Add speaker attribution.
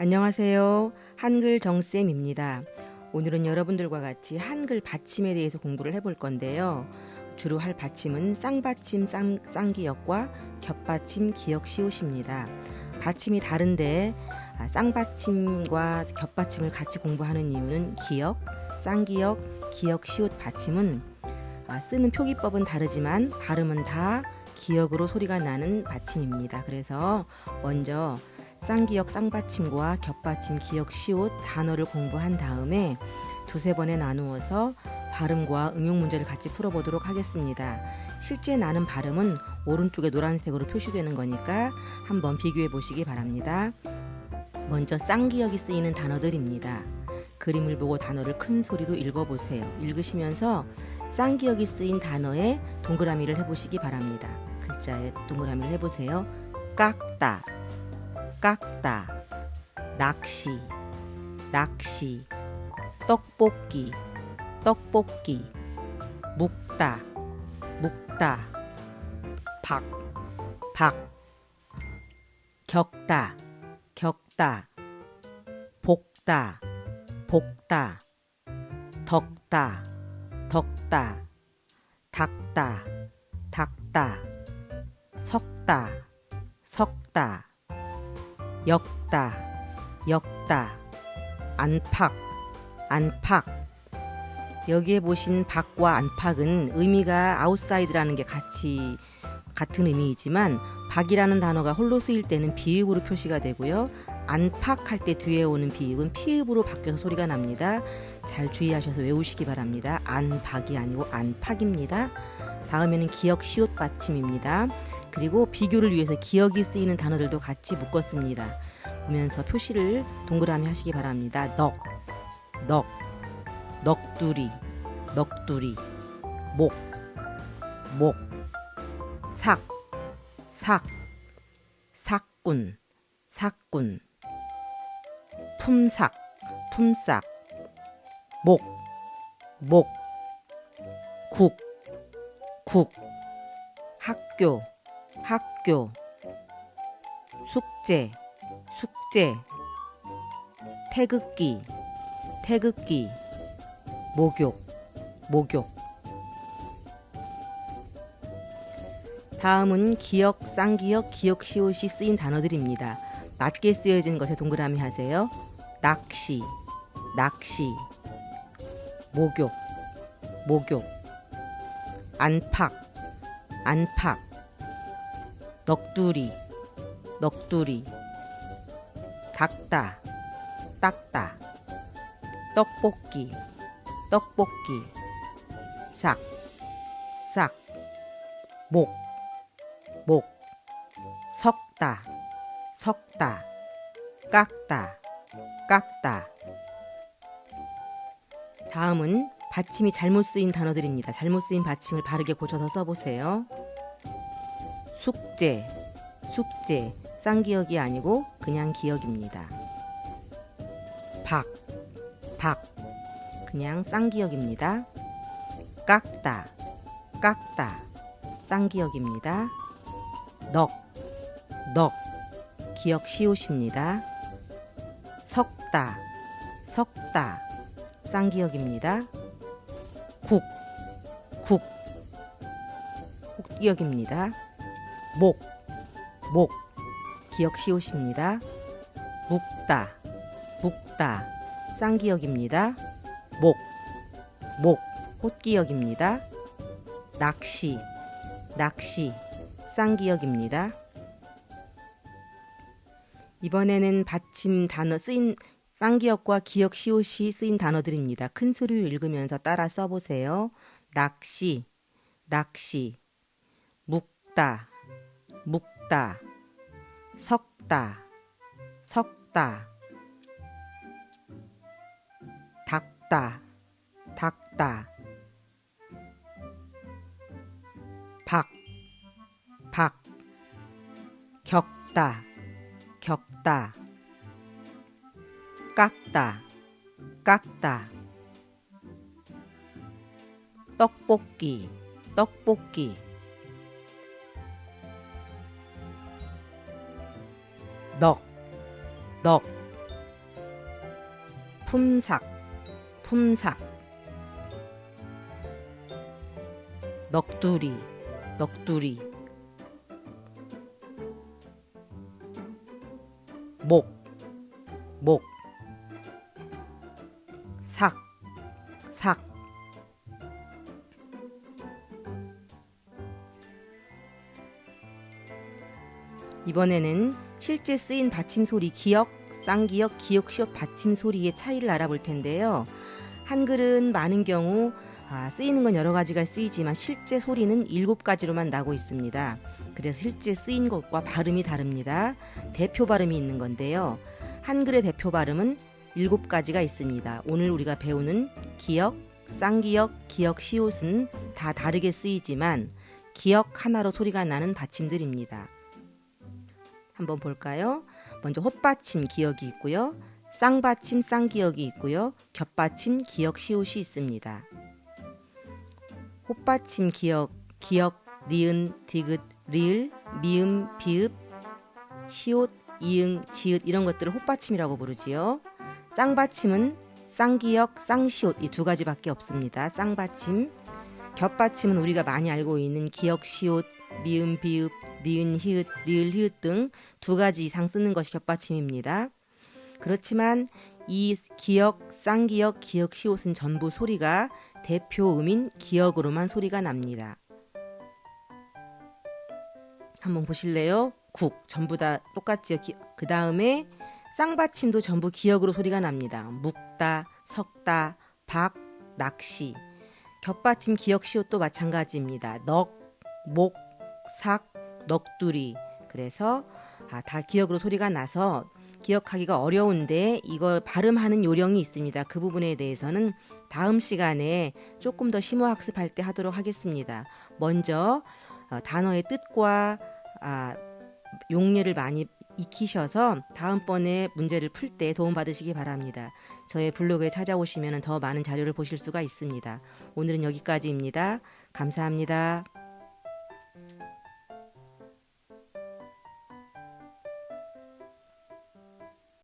Speaker 1: 안녕하세요. 한글 정쌤입니다. 오늘은 여러분들과 같이 한글 받침에 대해서 공부를 해볼 건데요. 주로 할 받침은 쌍받침 쌍, 쌍기역과 겹받침 기역 시옷입니다. 받침이 다른데 아, 쌍받침과 겹받침을 같이 공부하는 이유는 기역, 쌍기역, 기역 시옷 받침은 아, 쓰는 표기법은 다르지만 발음은 다 기역으로 소리가 나는 받침입니다. 그래서 먼저 쌍기역 쌍받침과 겹받침 기역 시옷 단어를 공부한 다음에 두세 번에 나누어서 발음과 응용 문제를 같이 풀어보도록 하겠습니다. 실제 나는 발음은 오른쪽에 노란색으로 표시되는 거니까 한번 비교해 보시기 바랍니다. 먼저 쌍기역이 쓰이는 단어들입니다. 그림을 보고 단어를 큰 소리로 읽어보세요. 읽으시면서 쌍기역이 쓰인 단어에 동그라미를 해보시기 바랍니다. 글자에 동그라미를 해보세요. 깎다, 깎다 낚시 낚시 떡볶이 떡볶이 묵다 묵다 박박 격다 격다 볶다 볶다 덕다 닦다 닦다 닦다 섞다 섞다 엮다 엮다 안팎 안팎 여기에 보신 밖과 안팎은 의미가 outside라는 게 같이 같은 의미이지만 밖이라는 단어가 홀로 쓰일 때는 비읍으로 표시가 되고요. 안팎 할 때 뒤에 오는 비읍은 피읖으로 바뀌어서 소리가 납니다. 잘 주의하셔서 외우시기 바랍니다. 안박이 아니고 안팎입니다. 다음에는 기역 시옷 받침입니다. 그리고 비교를 위해서 기억이 쓰이는 단어들도 같이 묶었습니다. 보면서 표시를 동그라미 하시기 바랍니다. 넉, 넉, 넋두리, 넋두리, 목, 목, 삭, 삭, 삭군, 삭군, 품삭, 품삭, 목, 목, 국, 국, 학교, 학교 숙제 숙제 태극기 태극기 목욕 목욕 다음은 기역 쌍기역 기역 시옷이 쓰인 단어들입니다. 맞게 쓰여진 것에 동그라미 하세요. 낚시 낚시 목욕 목욕 안팎 안팎 넋두리 넋두리 닦다 닦다 떡볶이 떡볶이 싹 싹 목 목 석다 석다 깎다 깎다 다음은 받침이 잘못 쓰인 단어들입니다. 잘못 쓰인 받침을 바르게 고쳐서 써보세요. 숙제, 숙제, 쌍기역이 아니고 그냥 기역입니다. 박, 박, 그냥 쌍기역입니다. 깎다, 깎다, 쌍기역입니다. 넉, 넉, 기역 시옷입니다. 석다, 석다, 쌍기역입니다. 국, 국, 혹기역입니다. 목, 목, 기역 시옷입니다. 묵다, 묵다, 쌍기역입니다. 목, 목, 호기역입니다. 낚시, 낚시, 쌍기역입니다. 이번에는 받침 단어 쓰인 쌍기역과 기역 시옷이 쓰인 단어들입니다. 큰 소리로 읽으면서 따라 써보세요. 낚시, 낚시, 묵다, 묵다, 석다, 석다, 닦다, 닦다, 박, 박, 격다, 격다, 깎다, 깎다, 떡볶이, 떡볶이, 넉, 넉, 품삭, 품삭. 넋두리, 넋두리. 목, 목. 이번에는 실제 쓰인 받침 소리 기역, 쌍기역, 기역, 시옷 받침 소리의 차이를 알아볼 텐데요. 한글은 많은 경우 아, 쓰이는 건 여러 가지가 쓰이지만 실제 소리는 일곱 가지로만 나고 있습니다. 그래서 실제 쓰인 것과 발음이 다릅니다. 대표 발음이 있는 건데요. 한글의 대표 발음은 일곱 가지가 있습니다. 오늘 우리가 배우는 기역, 쌍기역, 기역, 시옷은 다 다르게 쓰이지만 기역 하나로 소리가 나는 받침들입니다. 한번 볼까요? 먼저 헛받침 기역이 있고요. 쌍받침 쌍기역이 있고요. 겹받침 기역 시옷이 있습니다. 헛받침 기역 기역 니은 디귿 리을 미음 비읍 시옷 이응 지읒 이런 것들을 헛받침이라고 부르지요. 쌍받침은 쌍기역 쌍시옷 이 두 가지밖에 없습니다. 쌍받침 겹받침은 우리가 많이 알고 있는 기역 시옷 미음 비읍 니은 히읗 리을 히읗 등 두 가지 이상 쓰는 것이 겹받침입니다. 그렇지만 이 기역, 쌍기역, 기역 시옷은 전부 소리가 대표 음인 기역으로만 소리가 납니다. 한번 보실래요? 국 전부 다 똑같지요. 그 다음에 쌍받침도 전부 기역으로 소리가 납니다. 묵다, 석다, 박, 낚시. 겹받침 기역 시옷도 마찬가지입니다. 넉, 목, 삭, 넋두리. 그래서 아, 다 기억으로 소리가 나서 기억하기가 어려운데 이걸 발음하는 요령이 있습니다. 그 부분에 대해서는 다음 시간에 조금 더 심화 학습할 때 하도록 하겠습니다. 먼저 어, 단어의 뜻과 아, 용례를 많이 익히셔서 다음번에 문제를 풀 때 도움 받으시기 바랍니다. 저의 블로그에 찾아오시면 더 많은 자료를 보실 수가 있습니다. 오늘은 여기까지입니다. 감사합니다.